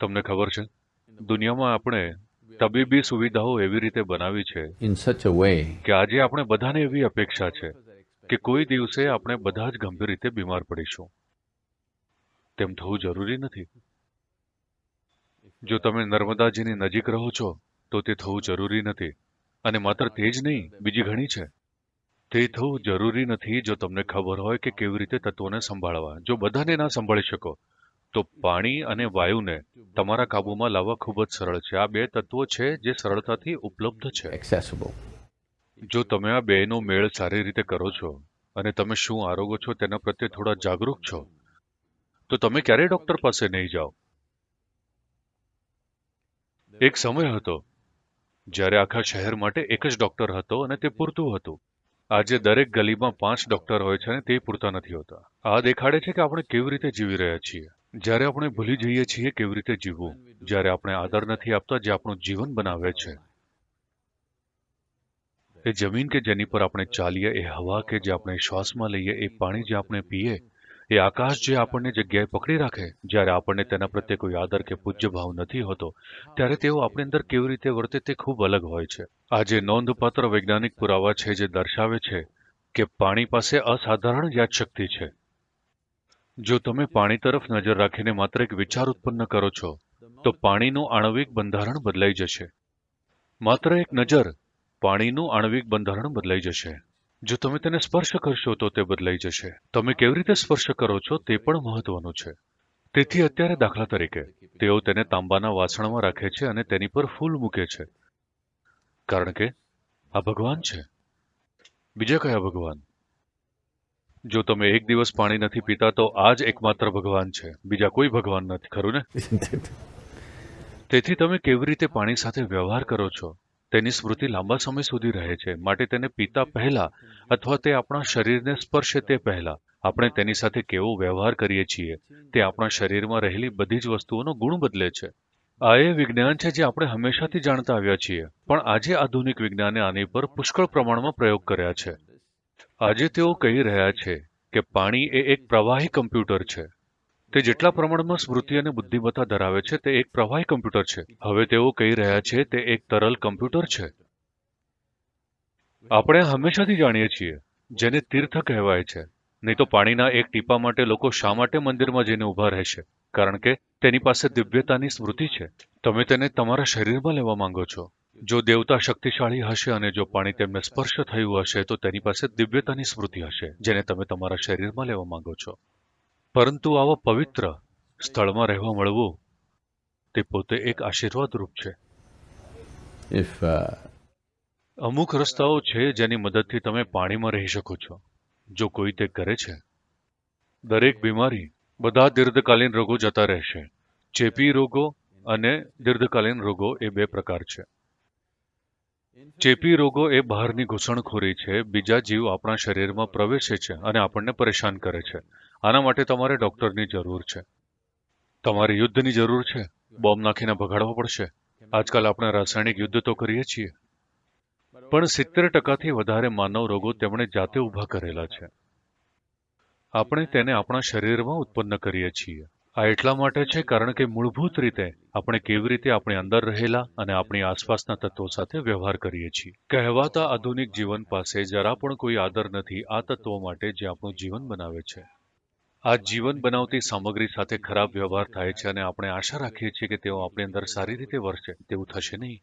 તમને ખબર છે? દુનિયામાં આપણે તબીબી સુવિધાઓ એવી રીતે બનાવી છે કે આજે આપણે બધાને એવી અપેક્ષા છે કે કોઈ દિવસે આપણે બધા જ ગંભીર રીતે બીમાર પડીશું. તેમ થવું જરૂરી નથી. જો તમે નર્મદાજીની નજીક રહો છો તો તે થવું જરૂરી નથી. અને માત્ર તે જ નહીં બીજી ઘણી છે. તે થવું જરૂરી નથી જો તમને ખબર હોય કે કેવી રીતે તત્વોને સંભાળવા. જો બધાને ના સંભાળી શકો તો પાણી અને વાયુને તમારા કાબુમાં લાવવા ખૂબ જ સરળ છે. આ બે તત્વો છે જે સરળતાથી ઉપલબ્ધ છે. જો તમે આ બેનો મેળ સારી રીતે કરો છો અને તમે શું આરોગો છો તેના પ્રત્યે થોડા જાગૃત છો તો તમે ક્યારેય ડોક્ટર પાસે નહીં જાઓ. એક સમય હતો જ્યારે આખા શહેર માટે એક જ ડોક્ટર હતો અને તે પૂરતું હતું. આજે દરેક ગલીમાં પાંચ ડોક્ટર હોય છે અને તે પૂરતા નથી હોતા. આ દેખાડે છે કે આપણે કેવી રીતે જીવી રહ્યા છીએ. જ્યારે આપણે ભૂલી જઈએ છીએ કેવી રીતે જીવવું, જ્યારે આપણે આદર નથી આપતા જે આપણું જીવન બનાવે છે. એ જમીન કે જેની પર આપણે ચાલીએ, એ હવા કે જે આપણે શ્વાસમાં લઈએ, એ પાણી જે આપણે પીએ, એ આકાશ જે આપણને જગ્યાએ પકડી રાખે, જ્યારે આપણને તેના પ્રત્યે કોઈ આદર કે પૂજ્ય ભાવ નથી હોતો, ત્યારે તેઓ આપણી અંદર કેવી રીતે વર્તે તે ખૂબ અલગ હોય છે. આજે નોંધપાત્ર વૈજ્ઞાનિક પુરાવા છે, જે દર્શાવે છે કે પાણી પાસે અસાધારણ યાદશક્તિ છે. જો તમે પાણી તરફ નજર રાખીને માત્ર એક વિચાર ઉત્પન્ન કરો છો, તો પાણીનું આણવિક બંધારણ બદલાઈ જશે. માત્ર એક નજર, પાણીનું આણવિક બંધારણ બદલાઈ જશે. જો તમે તેને સ્પર્શ કરશો, તો તે બદલાઈ જશે. તમે કેવી રીતે સ્પર્શ કરો છો, તે પણ મહત્વનું છે. તેથી અત્યારે દાખલા તરીકે, તેઓ તેને તાંબાના વાસણમાં રાખે છે અને તેની પર ફૂલ મૂકે છે. કારણ કે, આ ભગવાન છે. બીજા કયા ભગવાન? જો તમે એક દિવસ પાણી નથી પીતા, તો આ જ એકમાત્ર ભગવાન છે. બીજા કોઈ ભગવાન નથી, ખરું ને? તેથી તમે કેવી રીતે પાણી સાથે વ્યવહાર કરો છો? તેની સ્મૃતિ લાંબા સમય સુધી રહે છે. માટે તેને પીતા પહેલા અથવા તે આપણા શરીરને સ્પર્શે તે પહેલા આપણે તેની સાથે કેવો વ્યવહાર કરીએ છીએ? તે આપણા શરીરમાં રહેલી બધી જ વસ્તુઓનો ગુણ બદલે છે. આ એ વિજ્ઞાન છે જે આપણે હંમેશાથી જાણતા આવ્યા છીએ. પણ આજે આધુનિક વિજ્ઞાને આની પર પુષ્કળ પ્રમાણમાં પ્રયોગ કર્યા છે. આજે તેઓ કહી રહ્યા છે કે પાણી એ એક પ્રવાહી કમ્પ્યુટર છે. તે જેટલા પ્રમાણમાં સ્મૃતિ અને બુદ્ધિમત્તા ધરાવે છે, તે એક પ્રવાહી કમ્પ્યુટર છે. હવે તેઓ કહી રહ્યા છે, તે એક તરલ કમ્પ્યુટર છે. આપણે હંમેશાથી જાણીએ છીએ, જેને તીર્થ કહેવાય છે. નહીં તો પાણીના એક ટીપા માટે લોકો શા માટે મંદિરમાં જઈને ઊભા રહેશે? કારણ કે તેની પાસે દિવ્યતાની સ્મૃતિ છે. તમે તેને તમારા શરીરમાં લેવા માંગો છો. જો દેવતા શક્તિશાળી હશે અને જો પાણી તેમને સ્પર્શ થયું હશે તો તેની પાસે દિવ્યતાની સ્મૃતિ હશે જેને તમે તમારા શરીરમાં લેવા માંગો છો. પરંતુ આવા પવિત્ર સ્થળમાં રહેવા મળવું તે પોતે એક આશીર્વાદ રૂપ છે uh, અમુક રસ્તાઓ છે જેની મદદથી તમે પાણીમાં રહી શકો છો. જો કોઈ તે કરે છે દરેક બીમારી બધા દીર્ઘકાલીન રોગો જતા રહેશે. ચેપી રોગો અને દીર્ઘકાલીન રોગો એ બે પ્રકાર છે. ચેપી રોગો એ બહારની ઘૂસણખોરી છે. બીજા જીવ આપણા શરીરમાં પ્રવેશે છે અને આપણને પરેશાન કરે છે. આના માટે તમારે ડોક્ટરની જરૂર છે. તમારે યુદ્ધની જરૂર છે. બોમ્બ નાખીને ભગાડવા પડશે. આજકાલ આપણે રાસાયણિક યુદ્ધ તો કરીએ છીએ. પણ સિત્તેર ટકાથી વધારે માનવ રોગો તેમણે જાતે ઊભા કરેલા છે. આપણે તેને આપણા શરીરમાં ઉત્પન્ન કરીએ છીએ. આ એટલા માટે છે કારણ કે મૂળભૂત રીતે આપણે કેવી રીતે આપણી અંદર રહેલા અને આપણી આસપાસના તત્વો સાથે વ્યવહાર કરીએ છીએ. કહેવાતા આધુનિક જીવન પાસે જરા પણ કોઈ આદર નથી આ તત્વો માટે જે આપણું જીવન બનાવે છે. આ જીવન બનાવતી સામગ્રી સાથે ખરાબ વ્યવહાર થાય છે અને આપણે આશા રાખીએ છીએ કે તેઓ આપણી અંદર સારી રીતે વરસે, તેવું થશે નહીં.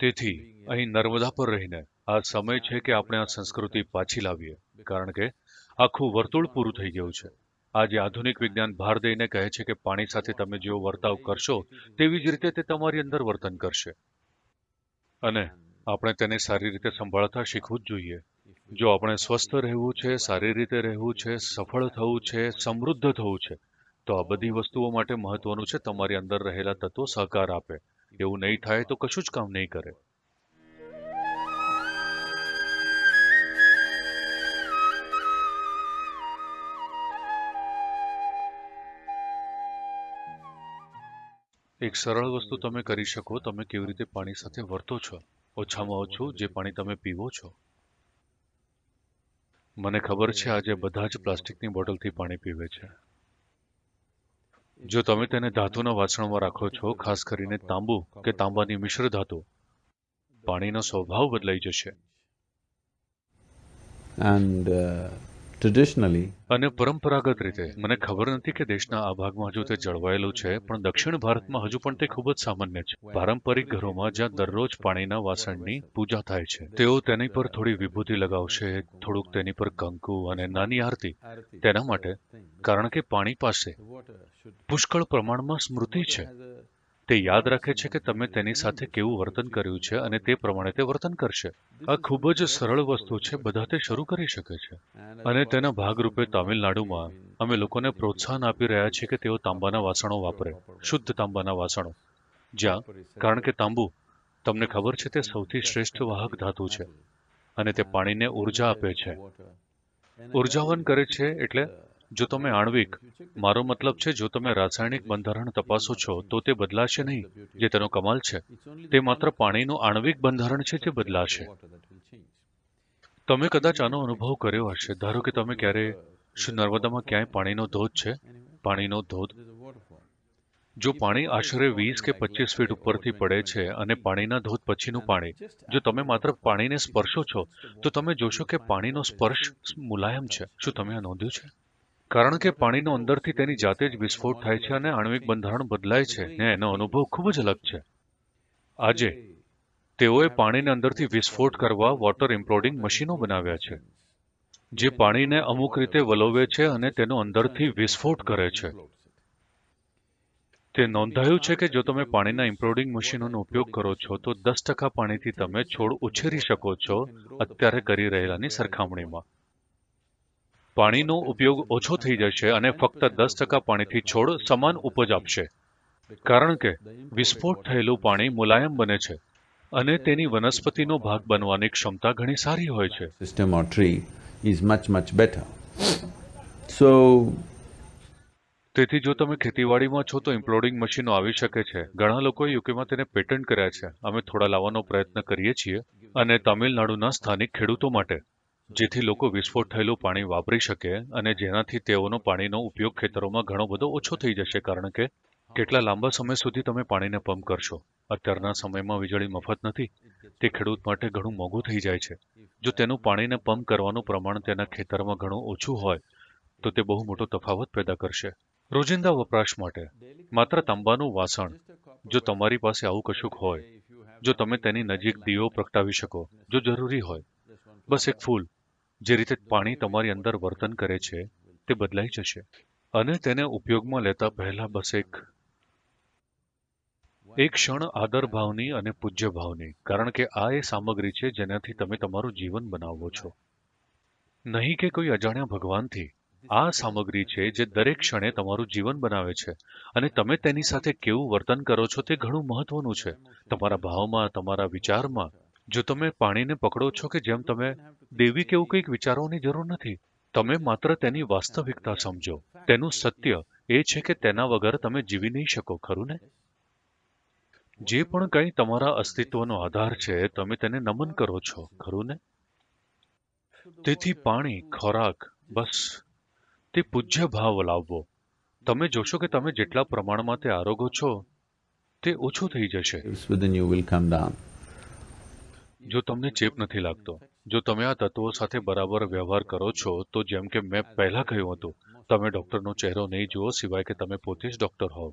તેથી, અહીં નર્મદા પર રહીને આ સમય છે કે આપણે આ સંસ્કૃતિ પાછી લાવીએ, કારણ કે આખું વર્તુળ પૂરું થઈ ગયું છે. આજે આધુનિક વિજ્ઞાન ભાર દઈને કહે છે કે પાણી સાથે તમે જેવો વર્તાવ કરશો, તેવી જ રીતે તે તમારી અંદર વર્તન કરશે. અને આપણે તેને સારી રીતે સંભાળતા શીખવું જ જોઈએ. જો આપણે સ્વસ્થ રહેવું છે, સારી રીતે રહેવું છે, સફળ થવું છે, સમૃદ્ધ થવું છે, તો આ બધી વસ્તુઓ માટે મહત્વનું છે તમારી અંદર રહેલા તત્વો સહકાર આપે. એવું નહીં થાય તો કશું જ કામ નહીં કરે. એક સરળ વસ્તુ તમે કરી શકો તમે કેવી રીતે પાણી સાથે વર્તો છો ઓછામાં ઓછું જે પાણી તમે પીવો છો. મને ખબર છે આજે બધા જ પ્લાસ્ટિકની બોટલથી પાણી પીવે છે. જો તમે તેને ધાતુના વાસણમાં રાખો છો ખાસ કરીને તાંબુ કે તાંબાની મિશ્ર ધાતુ પાણીનો સ્વભાવ બદલાઈ જશે. And uh, અને પરંપરાગત રીતે, મને ખબર નથી કે દેશના આ ભાગમાં હજુ તે જળવાયેલું છે, પણ દક્ષિણ ભારતમાં હજુ પણ તે ખૂબ જ સામાન્ય છે. પારંપરિક ઘરોમાં જ્યાં દરરોજ પાણીના વાસણની પૂજા થાય છે, તેઓ તેની પર થોડી વિભૂતિ લગાવશે, થોડુંક તેની પર કંકુ અને નાની આરતી. તેના માટે, કારણ કે પાણી પાસે પુષ્કળ પ્રમાણમાં સ્મૃતિ છે. તે યાદ રાખે છે કે તમે તેની સાથે કેવું વર્તન કર્યું છે અને તે પ્રમાણે તે વર્તન કરશે. આ ખૂબ જ સરળ વસ્તુ છે, બધા તે શરૂ કરી શકે છે. અને તેના ભાગરૂપે તામિલનાડુમાં અમે લોકોને પ્રોત્સાહન આપી રહ્યા છીએ કે તેઓ તાંબાના વાસણો વાપરે, શુદ્ધ તાંબાના વાસણો. જ્યાં, કારણ કે તાંબુ, તમને ખબર છે તે સૌથી શ્રેષ્ઠ વાહક ધાતુ છે અને તે પાણીને ઊર્જા આપે છે. ઉર્જાવન કરે છે એટલે જો તમે આણ્વિક, મારો મતલબ છે જો તમે રાસાયણિક બંધારણ તપાસો છો, તો તે બદલાશે નહીં. જે તેનો કમાલ છે, તે માત્ર પાણીનું આણ્વિક બંધારણ છે તે બદલાશે. તમે કદાચ આનો અનુભવ કર્યો હશે. ધારો કે તમે ક્યારે શું નર્મદામાં ક્યાંય પાણીનો ધોધ છે? પાણીનો ધોધ. જો પાણી આશરે વીસ કે પચીસ ફીટ ઉપરથી પડે છે અને પાણીના ધોધ પછીનું પાણી, જો તમે માત્ર પાણીને સ્પર્શો છો, તો તમે જોશો કે પાણીનો સ્પર્શ મુલાયમ છે. શું તમે આ નોંધ્યું છે? કારણ કે પાણીનો અંદરથી તેની જાતે જ વિસ્ફોટ થાય છે અને આણ્વિક બંધારણ બદલાય છે ને એનો અનુભવ ખૂબ જ અલગ છે. આજે, તેઓએ પાણીને અંદરથી વિસ્ફોટ કરવા વોટર ઇમ્પ્લોડિંગ મશીનો બનાવ્યા છે, જે પાણીને અમુક રીતે વલોવે છે અને તેનો અંદરથી વિસ્ફોટ કરે છે. તે નોંધાયું છે કે જો તમે પાણીના ઇમ્પ્લોડિંગ મશીનોનો ઉપયોગ કરો છો, તો દસ ટકા પાણીથી તમે છોડ ઉછેરી શકો છો અત્યારે કરી રહેલાની સરખામણીમાં. પાણીનો ઉપયોગ ઓછો થઈ જશે અને ફક્ત દસ ટકા પાણીથી છોડ સમાન ઉપજ આપશે. કારણ કે વિસ્ફોટ થયેલું પાણી મુલાયમ બને છે અને તેની વનસ્પતિનો ભાગ બનવાની ક્ષમતા ઘણી સારી હોય છે. System or tree is much much better so તેથી જો તમે ખેતીવાડીમાં છો તો ઇમ્પ્લોડિંગ મશીનો આવી શકે છે. ઘણા લોકોએ યુકેમાં તેને પેટન્ટ કર્યા છે. અમે થોડા લાવવાનો પ્રયત્ન કરીએ છીએ અને તામિલનાડુના સ્થાનિક ખેડૂતો માટે. જેથી લોકો વિસ્ફોટ થયેલું પાણી વાપરી શકે અને જેનાથી તેઓનો પાણીનો ઉપયોગ ખેતરોમાં ઘણો બધો ઓછો થઈ જશે. કારણ કે કેટલા લાંબા સમય સુધી તમે પાણીને પંપ કરશો. અત્યારના સમયમાં વીજળી મફત નથી. તે ખેડૂત માટે ઘણું મોંઘું થઈ જાય છે. જો તેનું પાણીને પંપ કરવાનું પ્રમાણ તેના ખેતરમાં ઘણું ઓછું હોય, તો તે બહુ મોટો તફાવત પેદા કરશે. રોજિંદા વપરાશ માટે માત્ર તાંબાનું વાસણ, જો તમારી પાસે આવું કશુંક હોય, જો તમે તેની નજીક દીવો પ્રગટાવી શકો, જો જરૂરી હોય, બસ એક ફૂલ જે રીતે પાણી તમારી અંદર વર્તન કરે છે, તે બદલાઈ જશે. અને તેને ઉપયોગમાં લેતા પહેલા બસ એક એક ક્ષણ આદર ભાવની અને પૂજ્ય ભાવની, કારણ કે આ એ સામગ્રી છે જેનાથી તમે તમારું જીવન બનાવો છો. નહીં કે કોઈ અજાણ્યા ભગવાનથી. આ સામગ્રી છે જે દરેક ક્ષણે તમારું જીવન બનાવે છે. અને તમે તેની સાથે કેવું વર્તન કરો છો તે ઘણું મહત્વનું છે. તમારા ભાવમાં, તમારા વિચારમાં, જો તમે પાણીને પકડો છો કે જેમ તમે દેવી કેવું કંઈક વિચારવાની જરૂર નથી. તમે માત્ર તેની વાસ્તવિકતા સમજો. તેનું સત્ય એ છે કે તેના વગર તમે જીવી નહીં શકો ખરું ને? જે પણ કંઈ તમારા અસ્તિત્વનો આધાર છે તમે તેને નમન કરો છો ખરું ને? તેથી પાણી ખોરાક બસ. તે પૂજ્ય ભાવ લાવવો. તમે જોશો કે તમે જેટલા પ્રમાણમાં તે આરોગો છો તે ઓછું થઈ જશે. જો તમને ચેપ નથી લાગતો જો તમે આ તત્વો સાથે બરાબર વ્યવહાર કરો છો, તો જેમ કે મેં પહેલા કહ્યું હતું, તમે ડોક્ટરનો ચહેરો નહીં જુઓ સિવાય કે તમે પોતે જ ડોક્ટર હોવ.